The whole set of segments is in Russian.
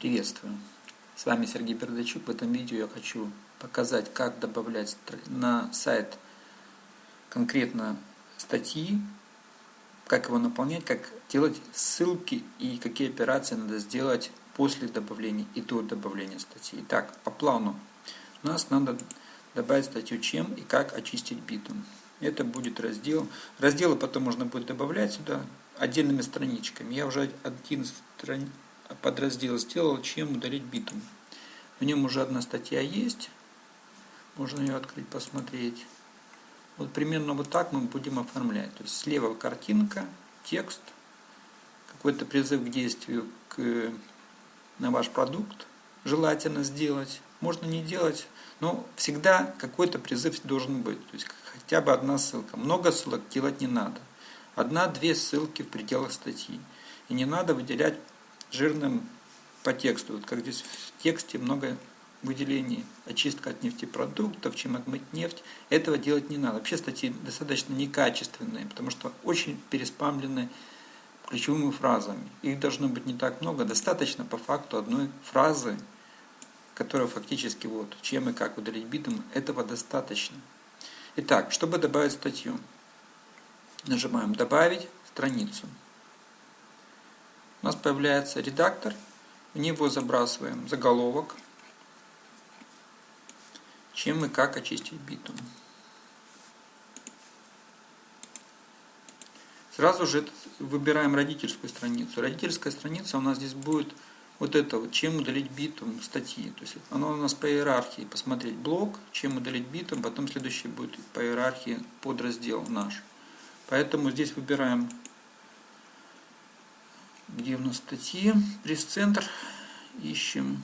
Приветствую! С вами Сергей Бердачук. В этом видео я хочу показать, как добавлять на сайт конкретно статьи, как его наполнять, как делать ссылки и какие операции надо сделать после добавления и до добавления статьи. Итак, по плану у нас надо добавить статью «Чем и как очистить битум». Это будет раздел. Разделы потом можно будет добавлять сюда отдельными страничками. Я уже один страниц подраздел сделал, чем удалить битум. В нем уже одна статья есть. Можно ее открыть, посмотреть. Вот примерно вот так мы будем оформлять. То есть слева картинка, текст, какой-то призыв к действию к, на ваш продукт желательно сделать. Можно не делать, но всегда какой-то призыв должен быть. То есть хотя бы одна ссылка. Много ссылок делать не надо. Одна-две ссылки в пределах статьи. И не надо выделять жирным по тексту. Вот как здесь в тексте много выделений, очистка от нефтепродуктов, чем отмыть нефть. Этого делать не надо. Вообще статьи достаточно некачественные, потому что очень переспамлены ключевыми фразами. Их должно быть не так много, достаточно по факту одной фразы, которая фактически вот, чем и как удалить битум, этого достаточно. Итак, чтобы добавить статью, нажимаем «Добавить страницу» у нас появляется редактор, в него забрасываем заголовок, чем и как очистить битум. Сразу же выбираем родительскую страницу. Родительская страница у нас здесь будет вот это вот, чем удалить битум статьи. То есть оно у нас по иерархии, посмотреть блок, чем удалить битум, потом следующий будет по иерархии подраздел наш. Поэтому здесь выбираем где у нас статьи? Пресс-центр. Ищем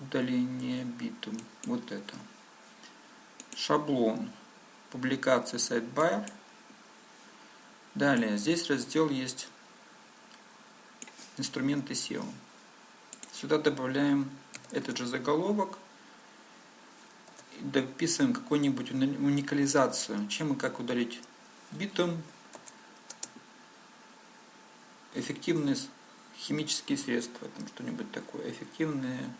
удаление битум. Вот это. Шаблон. Публикации сайт Байер. Далее, здесь раздел есть инструменты SEO. Сюда добавляем этот же заголовок дописываем какую-нибудь уникализацию, чем и как удалить битум, эффективные химические средства, там что-нибудь такое, эффективные.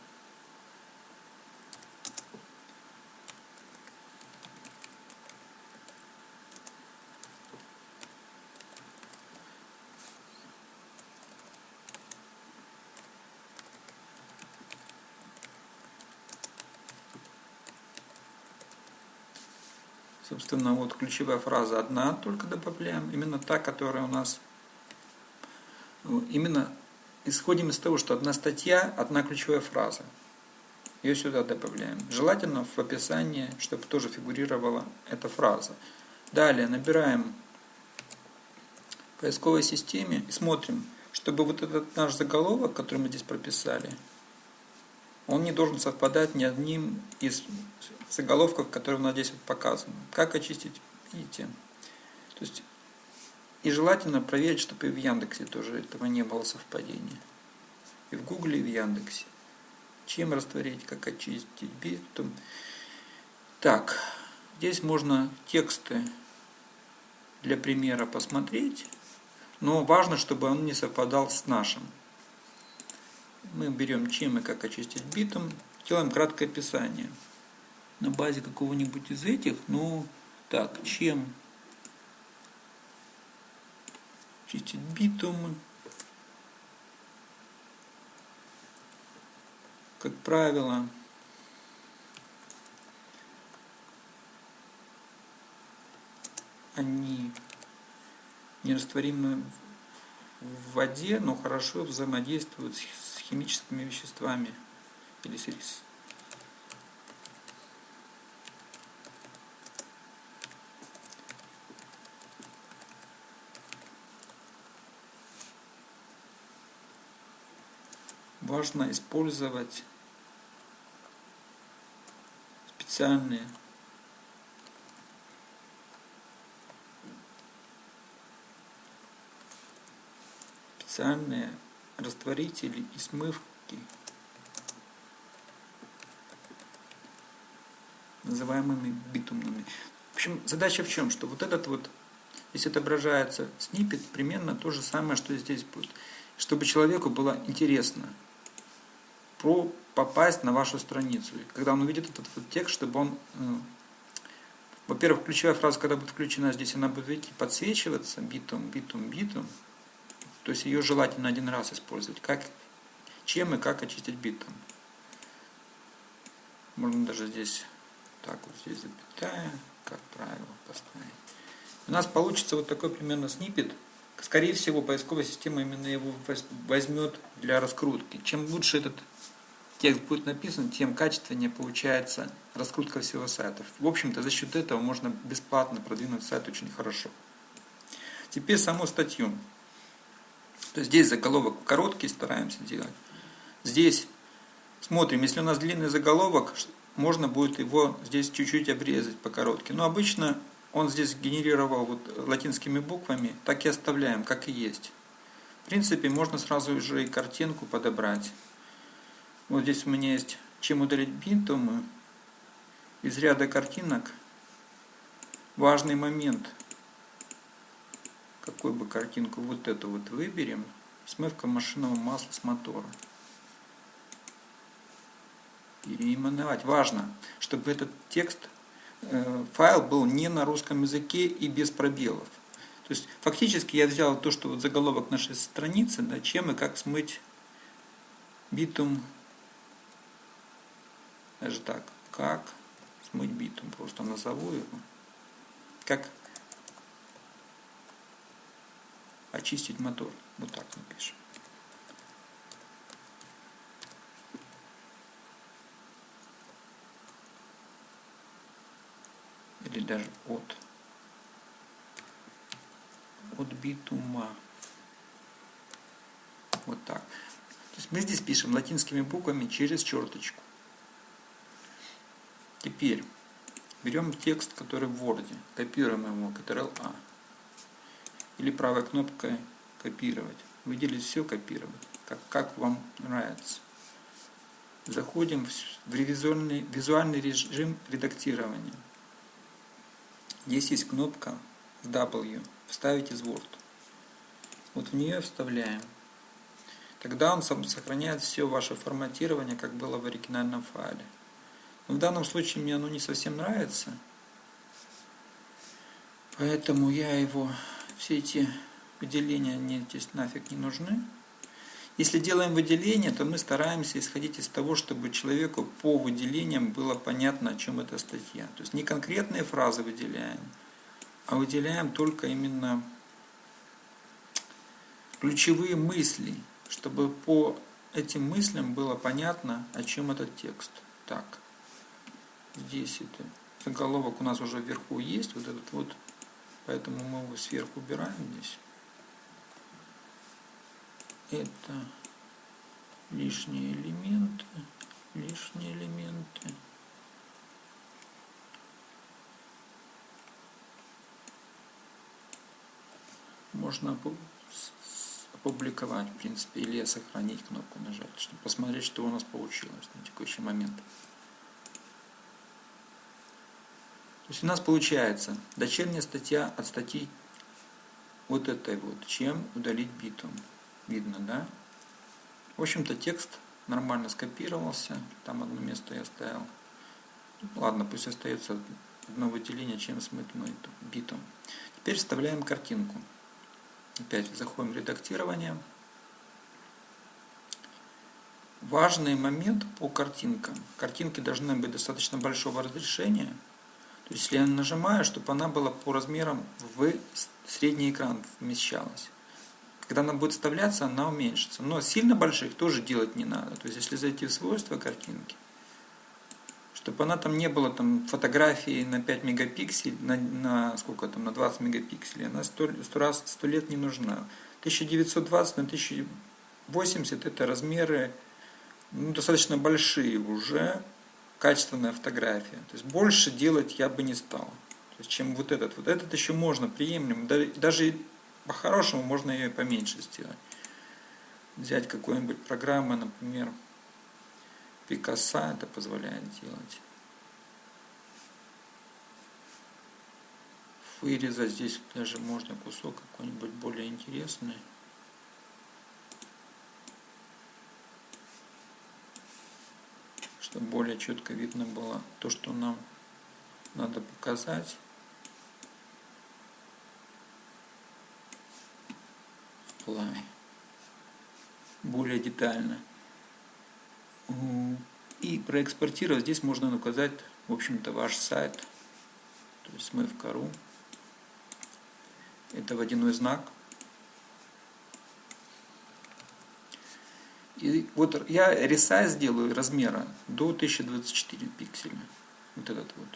Собственно, вот ключевая фраза одна только добавляем, именно та, которая у нас именно исходим из того, что одна статья, одна ключевая фраза. Ее сюда добавляем. Желательно в описании, чтобы тоже фигурировала эта фраза. Далее набираем в поисковой системе и смотрим, чтобы вот этот наш заголовок, который мы здесь прописали, он не должен совпадать ни одним из заголовков, которые у нас здесь вот показаны. Как очистить? Видите? То есть и желательно проверить, чтобы и в Яндексе тоже этого не было совпадения. И в Гугле, и в Яндексе. Чем растворить, как очистить битум. Так, здесь можно тексты для примера посмотреть, но важно, чтобы он не совпадал с нашим. Мы берем чем и как очистить битум, делаем краткое описание. На базе какого-нибудь из этих, ну, так, чем чистить битум. Как правило, они нерастворимы в воде, но хорошо взаимодействуют с химическими веществами или с важно использовать специальные специальные растворители и смывки, называемыми битумными. В общем, задача в чем? Что вот этот вот, здесь отображается снипет, примерно то же самое, что и здесь будет чтобы человеку было интересно про попасть на вашу страницу. И когда он увидит этот вот текст, чтобы он... Э, во-первых, ключевая фраза, когда будет включена здесь, она будет видите, подсвечиваться битум, битум, битум. То есть ее желательно один раз использовать. Как, чем и как очистить битум. Можно даже здесь так вот здесь запятая, как правило, поставить. У нас получится вот такой примерно снипет. Скорее всего, поисковая система именно его возьмет для раскрутки. Чем лучше этот текст будет написан, тем качественнее получается раскрутка всего сайта. В общем-то, за счет этого можно бесплатно продвинуть сайт очень хорошо. Теперь саму статью. То есть здесь заголовок короткий стараемся делать. Здесь смотрим, если у нас длинный заголовок, можно будет его здесь чуть-чуть обрезать по коротким. Но обычно он здесь генерировал вот латинскими буквами, так и оставляем, как и есть. В принципе, можно сразу уже и картинку подобрать. Вот здесь у меня есть «Чем удалить бинтом» из ряда картинок. Важный момент. Какую бы картинку вот эту вот выберем. Смывка машинного масла с мотора переименовать. Важно, чтобы этот текст, э, файл был не на русском языке и без пробелов. То есть фактически я взял то, что вот заголовок нашей страницы, да, чем и как смыть битум, даже так, как смыть битум, просто назову его, как очистить мотор, вот так напишем. или даже от, от битума. Вот так. То есть мы здесь пишем латинскими буквами через черточку. Теперь берем текст, который в Word, копируем его, Ctrl-A. Или правой кнопкой копировать. Выделить все, копировать. Как, как вам нравится. Заходим в ревизионный, визуальный режим редактирования. Здесь есть кнопка W, вставить из Word. Вот в нее вставляем. Тогда он сохраняет все ваше форматирование, как было в оригинальном файле. В данном случае мне оно не совсем нравится. Поэтому я его, все эти выделения мне здесь нафиг не нужны. Если делаем выделение, то мы стараемся исходить из того, чтобы человеку по выделениям было понятно, о чем эта статья. То есть не конкретные фразы выделяем, а выделяем только именно ключевые мысли, чтобы по этим мыслям было понятно, о чем этот текст. Так, здесь это заголовок у нас уже вверху есть, вот этот вот, поэтому мы его сверху убираем здесь это лишние элементы, лишние элементы. Можно опубликовать, в принципе, или сохранить кнопку нажать, чтобы посмотреть, что у нас получилось на текущий момент. То есть у нас получается дочерняя статья от статьи вот этой вот, чем удалить битум видно, да? В общем-то текст нормально скопировался, там одно место я оставил. Ладно, пусть остается одно выделение, чем смыть битом. Теперь вставляем картинку. Опять заходим в редактирование. Важный момент по картинкам. Картинки должны быть достаточно большого разрешения. То есть, если я нажимаю, чтобы она была по размерам в средний экран вмещалась. Когда она будет вставляться, она уменьшится. Но сильно больших тоже делать не надо. То есть, если зайти в свойства картинки, чтобы она там не была там фотографии на 5 мегапикселей, на, на сколько там, на 20 мегапикселей, она 100, 100 раз, 100 лет не нужна. 1920 на 1080 это размеры ну, достаточно большие уже, качественная фотография. То есть больше делать я бы не стал. Чем вот этот. Вот этот еще можно приемлем. Даже по-хорошему можно ее поменьше сделать. Взять какую-нибудь программу, например, Пикассо это позволяет делать. Вырезать здесь даже можно кусок какой-нибудь более интересный. Чтобы более четко видно было то, что нам надо показать. Apply. Более детально. И проэкспортировать здесь можно указать, в общем-то, ваш сайт. То есть мы в кору. Это водяной знак. И вот я ресайз сделаю размера до 1024 пикселя. Вот этот вот.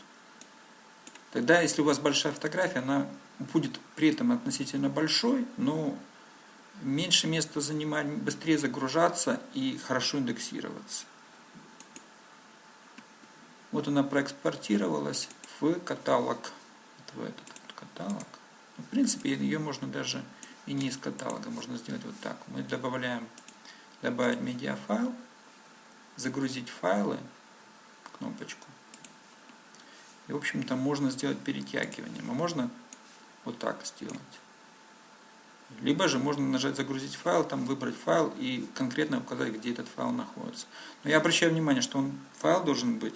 Тогда, если у вас большая фотография, она будет при этом относительно большой, но меньше места занимать, быстрее загружаться и хорошо индексироваться. Вот она проэкспортировалась в каталог. Вот в этот вот каталог. В принципе, ее можно даже и не из каталога, можно сделать вот так. Мы добавляем добавить медиафайл, загрузить файлы, кнопочку. И, в общем-то, можно сделать перетягиванием. А можно вот так сделать. Либо же можно нажать «Загрузить файл», там выбрать файл и конкретно указать, где этот файл находится. Но я обращаю внимание, что он, файл должен быть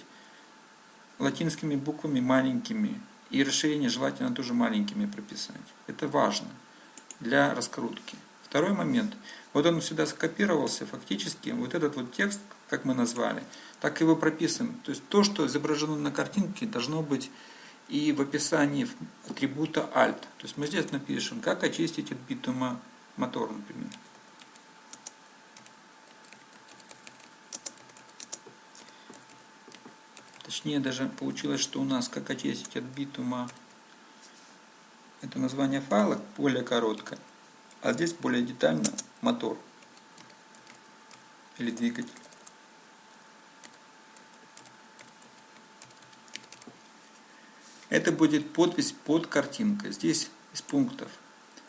латинскими буквами маленькими. И расширение желательно тоже маленькими прописать. Это важно для раскрутки. Второй момент. Вот он сюда скопировался, фактически вот этот вот текст, как мы назвали, так его прописываем. То есть то, что изображено на картинке, должно быть и в описании атрибута alt. То есть мы здесь напишем, как очистить от битума мотор, например. Точнее даже получилось, что у нас как очистить от битума это название файла более короткое. А здесь более детально мотор или двигатель. Это будет подпись под картинкой. Здесь из пунктов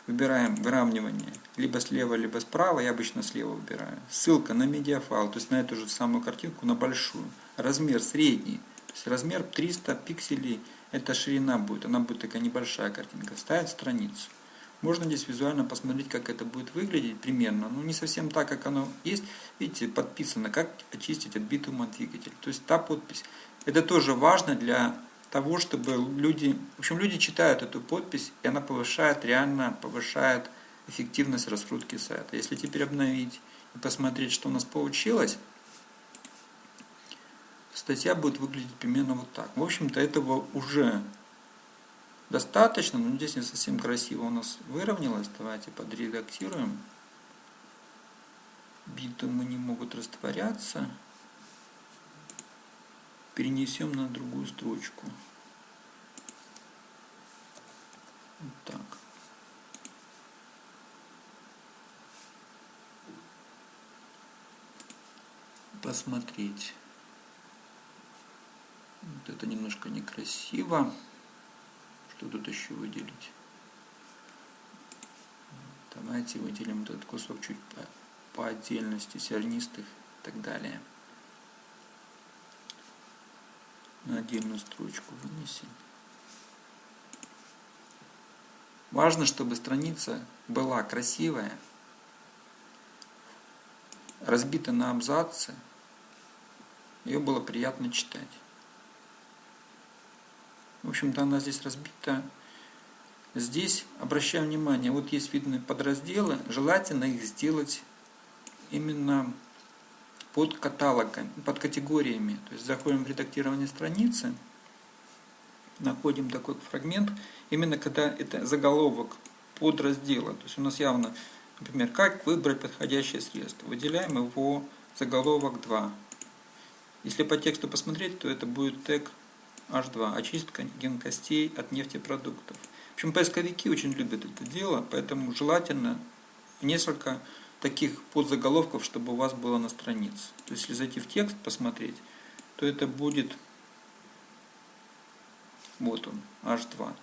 выбираем выравнивание либо слева, либо справа. Я обычно слева выбираю. Ссылка на медиафайл, то есть на эту же самую картинку, на большую. Размер средний. То есть размер 300 пикселей. Это ширина будет. Она будет такая небольшая картинка. Ставить страницу. Можно здесь визуально посмотреть, как это будет выглядеть примерно. Ну, не совсем так, как оно есть. Видите, подписано, как очистить от битума двигатель. То есть та подпись. Это тоже важно для того, чтобы люди... В общем, люди читают эту подпись, и она повышает, реально повышает эффективность раскрутки сайта. Если теперь обновить и посмотреть, что у нас получилось, статья будет выглядеть примерно вот так. В общем-то, этого уже достаточно, но здесь не совсем красиво у нас выровнялось. Давайте подредактируем. Битумы не могут растворяться. Перенесем на другую строчку. Вот так. Посмотреть. Вот это немножко некрасиво. Что тут еще выделить? Давайте выделим этот кусок чуть по, по отдельности, сернистых и так далее. На отдельную строчку вынесем. Важно, чтобы страница была красивая, разбита на абзацы, ее было приятно читать. В общем-то, она здесь разбита. Здесь, обращаю внимание, вот есть видны подразделы, желательно их сделать именно под каталогами, под категориями. То есть заходим в редактирование страницы, находим такой фрагмент, именно когда это заголовок подраздела. То есть у нас явно, например, как выбрать подходящее средство. Выделяем его заголовок 2. Если по тексту посмотреть, то это будет тег H2, очистка генкостей от нефтепродуктов. В общем, поисковики очень любят это дело, поэтому желательно несколько таких подзаголовков, чтобы у вас было на странице. То есть, если зайти в текст, посмотреть, то это будет, вот он, H2.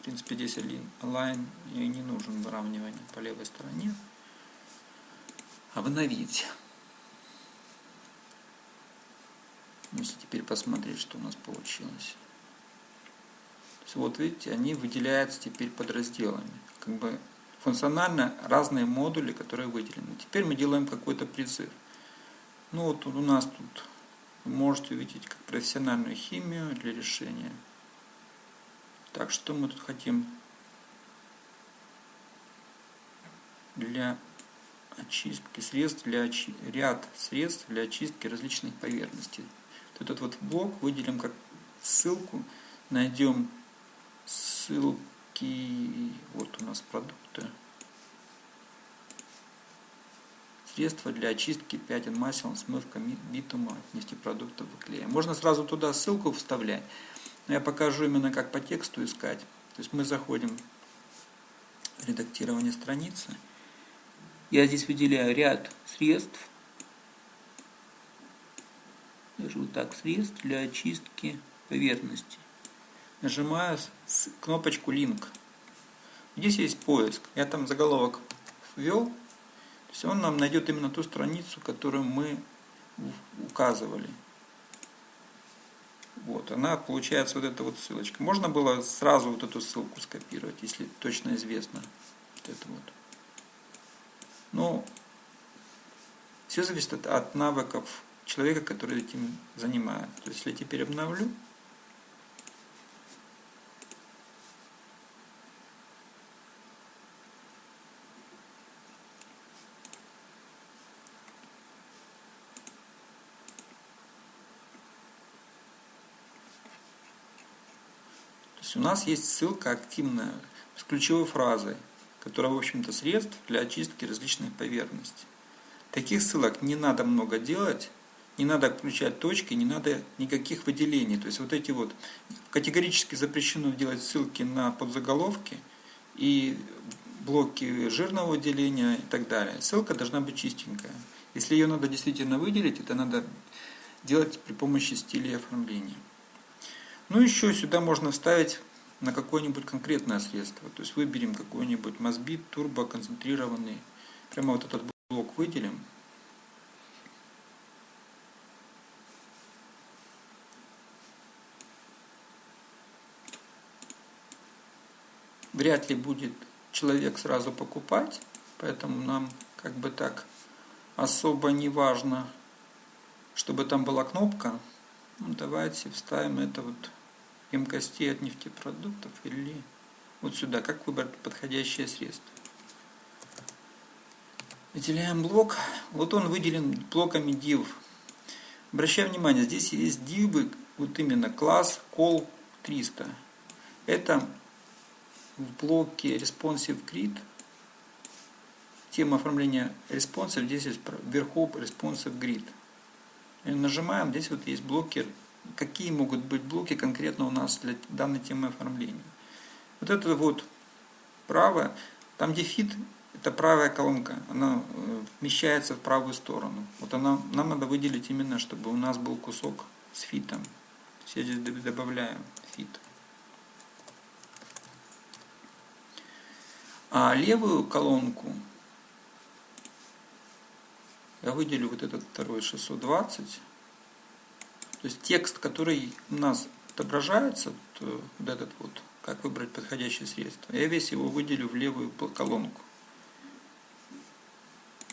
В принципе, здесь и не нужен выравнивание по левой стороне. Обновить. Если теперь посмотреть, что у нас получилось. Вот видите, они выделяются теперь подразделами. Как бы функционально разные модули, которые выделены. Теперь мы делаем какой-то призыв. Ну вот у нас тут вы можете увидеть как профессиональную химию для решения. Так, что мы тут хотим? Для очистки средств для очи... ряд средств для очистки различных поверхностей. Этот вот блок выделим как ссылку, найдем ссылки, вот у нас продукты, средства для очистки пятен масел, смывка битума, нефтепродуктов и клея. Можно сразу туда ссылку вставлять, но я покажу именно как по тексту искать. То есть мы заходим в редактирование страницы. Я здесь выделяю ряд средств, вот так, средств для очистки поверхности. Нажимаю кнопочку «Линк». Здесь есть поиск. Я там заголовок ввел, то есть он нам найдет именно ту страницу, которую мы указывали. Вот, она получается вот эта вот ссылочка. Можно было сразу вот эту ссылку скопировать, если точно известно. Вот это вот. Но все зависит от навыков человека, который этим занимается. То есть, если теперь обновлю, есть у нас есть ссылка активная с ключевой фразой, которая, в общем-то, средств для очистки различных поверхностей. Таких ссылок не надо много делать, не надо включать точки, не надо никаких выделений. То есть вот эти вот категорически запрещено делать ссылки на подзаголовки и блоки жирного выделения и так далее. Ссылка должна быть чистенькая. Если ее надо действительно выделить, это надо делать при помощи стилей оформления. Ну еще сюда можно вставить на какое-нибудь конкретное средство. То есть выберем какой-нибудь мазбит, турбо, концентрированный. Прямо вот этот блок выделим. Вряд ли будет человек сразу покупать, поэтому нам как бы так особо не важно, чтобы там была кнопка. Ну, давайте вставим это вот емкостей от нефтепродуктов или вот сюда, как выбрать подходящее средство. Выделяем блок. Вот он выделен блоками div. Обращаем внимание, здесь есть дивы, вот именно класс call 300. Это в блоке responsive grid. Тема оформления responsive, здесь есть вверху responsive grid. И нажимаем, здесь вот есть блокер какие могут быть блоки конкретно у нас для данной темы оформления. Вот это вот правое, там где feed, это правая колонка, она э, вмещается в правую сторону. Вот она, нам надо выделить именно, чтобы у нас был кусок с feed ом. То есть я здесь добавляю фит. А левую колонку я выделю вот этот второй 620 то есть текст, который у нас отображается, то вот этот вот, как выбрать подходящее средство, я весь его выделю в левую колонку.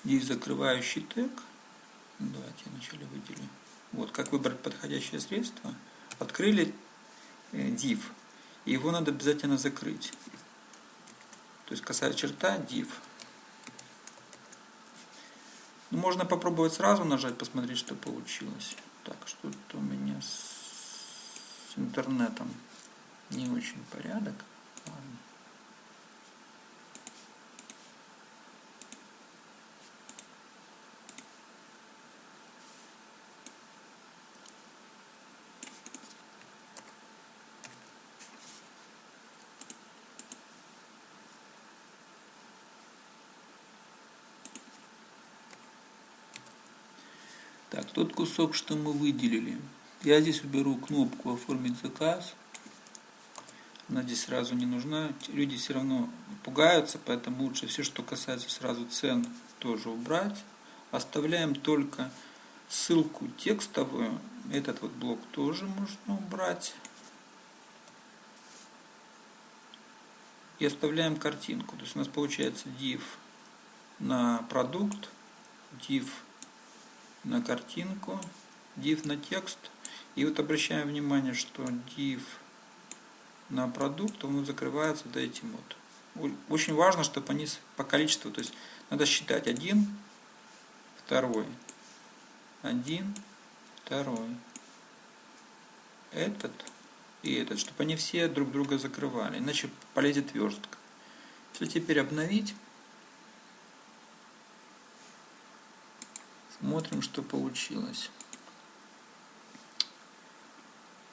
Здесь закрывающий тег. Давайте я вначале выделю. Вот, как выбрать подходящее средство. Открыли э, div. И его надо обязательно закрыть. То есть косая черта div. Ну, можно попробовать сразу нажать, посмотреть, что получилось. Так, что-то у меня с интернетом не очень порядок. Ладно. Так, тот кусок, что мы выделили. Я здесь уберу кнопку «Оформить заказ». Она здесь сразу не нужна. Люди все равно пугаются, поэтому лучше все, что касается сразу цен, тоже убрать. Оставляем только ссылку текстовую. Этот вот блок тоже можно убрать. И оставляем картинку. То есть у нас получается div на продукт, div на картинку div на текст. И вот обращаем внимание, что div на продукт, он закрывается вот этим вот. Очень важно, чтобы они по количеству, то есть надо считать один, второй, один, второй, этот и этот, чтобы они все друг друга закрывали, иначе полезет верстка. Если теперь обновить, смотрим, что получилось.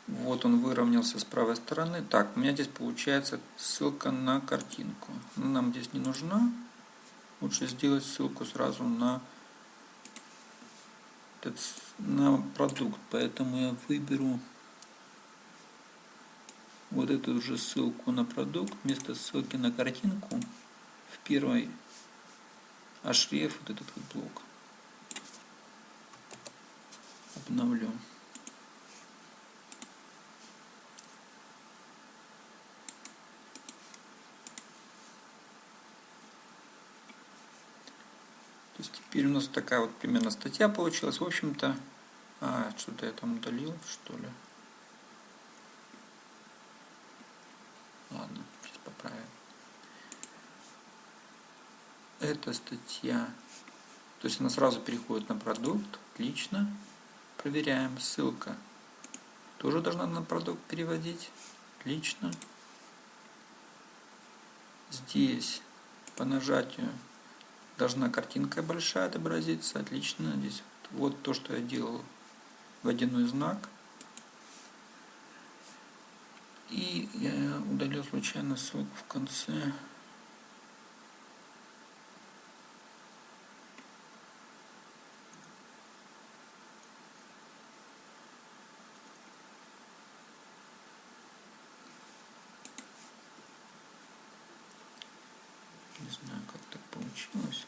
Вот он выровнялся с правой стороны. Так, у меня здесь получается ссылка на картинку. Но нам здесь не нужна. Лучше сделать ссылку сразу на, на продукт. Поэтому я выберу вот эту же ссылку на продукт вместо ссылки на картинку в первой href вот этот вот блок. Обновлю. То есть теперь у нас такая вот примерно статья получилась. В общем-то, а, что-то я там удалил, что ли. Ладно, сейчас поправим. Эта статья, то есть она сразу переходит на продукт, отлично. Проверяем, ссылка тоже должна на продукт переводить, отлично. Здесь по нажатию должна картинка большая отобразиться. Отлично. Здесь вот то, что я делал. Водяной знак. И я удалил случайно ссылку в конце. Не знаю, как так получилось.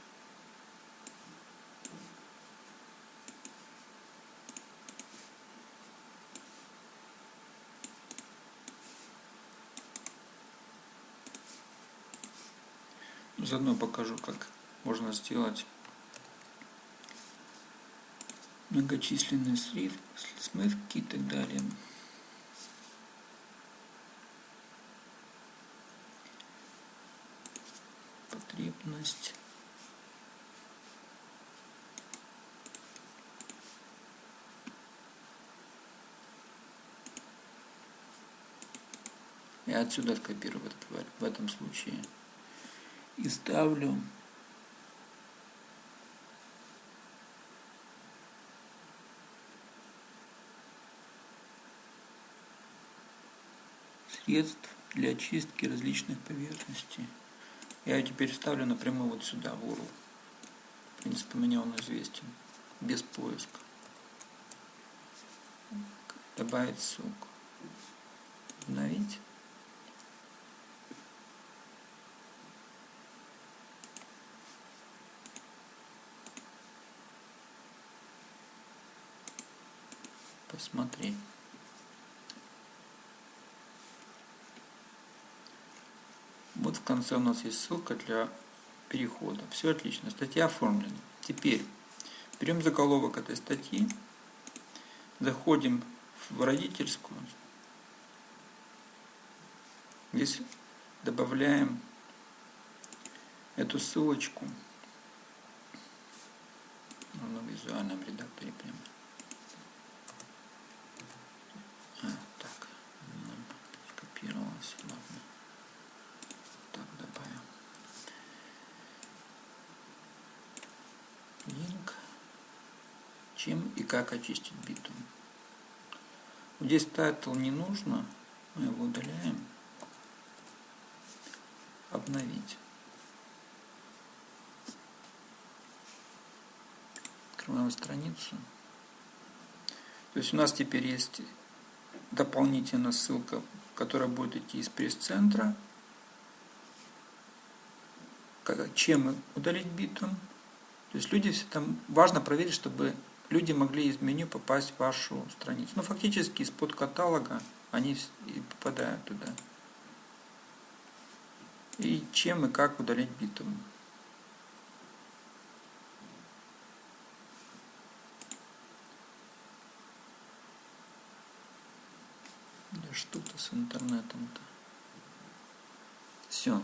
Заодно покажу, как можно сделать многочисленные смывки и так далее. Потребность. Я отсюда скопирую в этом случае и ставлю средств для очистки различных поверхностей. Я теперь ставлю напрямую вот сюда, в URL. В принципе, мне он известен, без поиска. Добавить ссылку. Обновить. Посмотреть. Вот в конце у нас есть ссылка для перехода. Все отлично. Статья оформлена. Теперь берем заголовок этой статьи, заходим в родительскую. Здесь добавляем эту ссылочку в визуальном редакторе прямо. Чем и как очистить битум. Здесь title не нужно, мы его удаляем. Обновить. Открываем страницу. То есть у нас теперь есть дополнительная ссылка, которая будет идти из пресс-центра. Чем удалить битум. То есть люди там важно проверить, чтобы люди могли из меню попасть в вашу страницу. но фактически из-под каталога они и попадают туда. И чем и как удалить битум. Да что-то с интернетом-то. Все,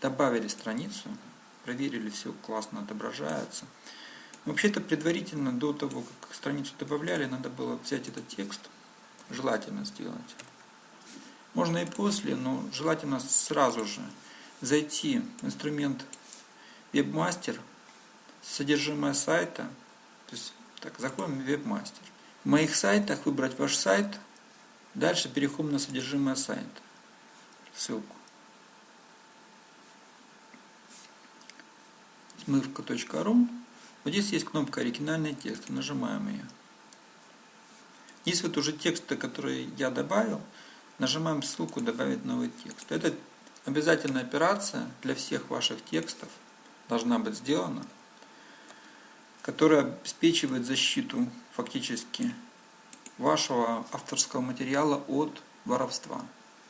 добавили страницу, проверили, все классно отображается. Вообще-то предварительно, до того, как страницу добавляли, надо было взять этот текст, желательно сделать. Можно и после, но желательно сразу же зайти в инструмент Webmaster, содержимое сайта, то есть так, заходим в Webmaster. В моих сайтах выбрать ваш сайт, дальше переходим на содержимое сайта. Ссылку. смывка.ру вот здесь есть кнопка «Оригинальный текст». Нажимаем ее. Здесь вот уже тексты, которые я добавил. Нажимаем ссылку «Добавить новый текст». Это обязательная операция для всех ваших текстов. Должна быть сделана. Которая обеспечивает защиту фактически вашего авторского материала от воровства.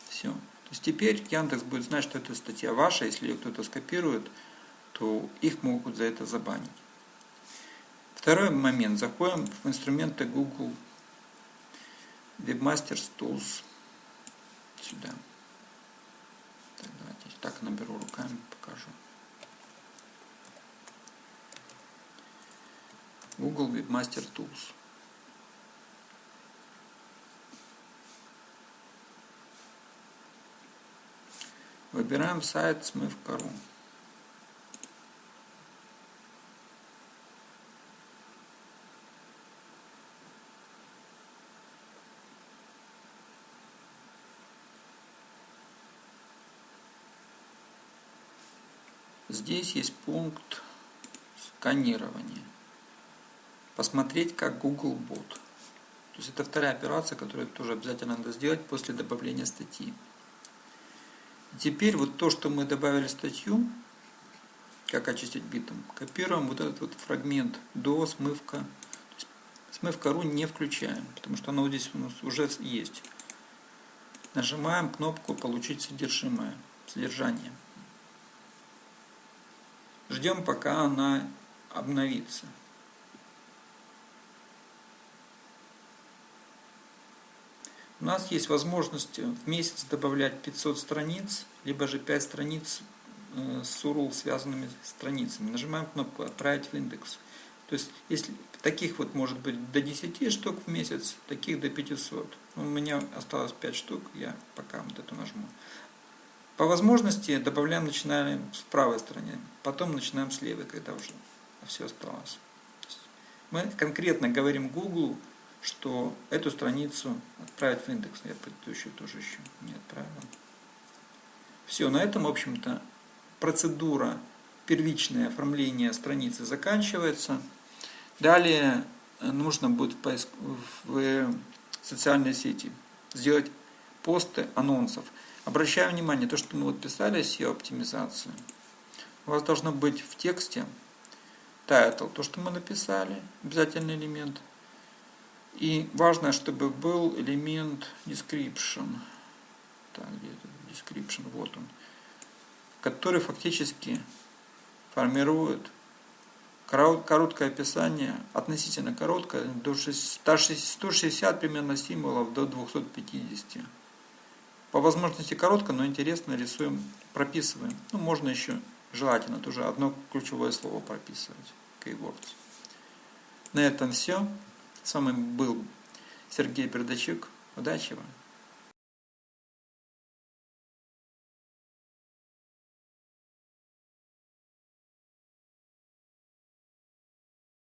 Все. То есть теперь Яндекс будет знать, что эта статья ваша, если ее кто-то скопирует, то их могут за это забанить. Второй момент. Заходим в инструменты Google Webmasters Tools. Сюда. Так, давайте так наберу руками, покажу. Google Webmaster Tools. Выбираем сайт смыв.ру. Здесь есть пункт сканирования. Посмотреть, как Google Bot. То есть это вторая операция, которую тоже обязательно надо сделать после добавления статьи. Теперь вот то, что мы добавили статью, как очистить битом, копируем вот этот вот фрагмент до смывка. Смывка ру не включаем, потому что оно здесь у нас уже есть. Нажимаем кнопку «Получить содержимое», содержание. Ждем, пока она обновится. У нас есть возможность в месяц добавлять 500 страниц, либо же 5 страниц э, с URL связанными страницами. Нажимаем кнопку «Отправить в индекс». То есть, если таких вот может быть до 10 штук в месяц, таких до 500. У меня осталось 5 штук, я пока вот эту нажму. По возможности добавляем, начинаем с правой стороны, потом начинаем с левой, когда уже все осталось. Мы конкретно говорим Google, что эту страницу отправить в индекс. Я предыдущую тоже еще не отправил. Все, на этом, в общем-то, процедура первичное оформление страницы заканчивается. Далее нужно будет в, поиск... в социальной сети сделать посты анонсов. Обращаю внимание, то, что мы вот писали SEO-оптимизацию, у вас должно быть в тексте title, то, что мы написали, обязательный элемент. И важно, чтобы был элемент description. Так, где это description? Вот он. Который фактически формирует короткое описание, относительно короткое, до 160 примерно символов до 250. По возможности коротко, но интересно рисуем, прописываем. Ну, можно еще, желательно, тоже одно ключевое слово прописывать. Keywords. На этом все. С вами был Сергей Передачук. Удачи вам!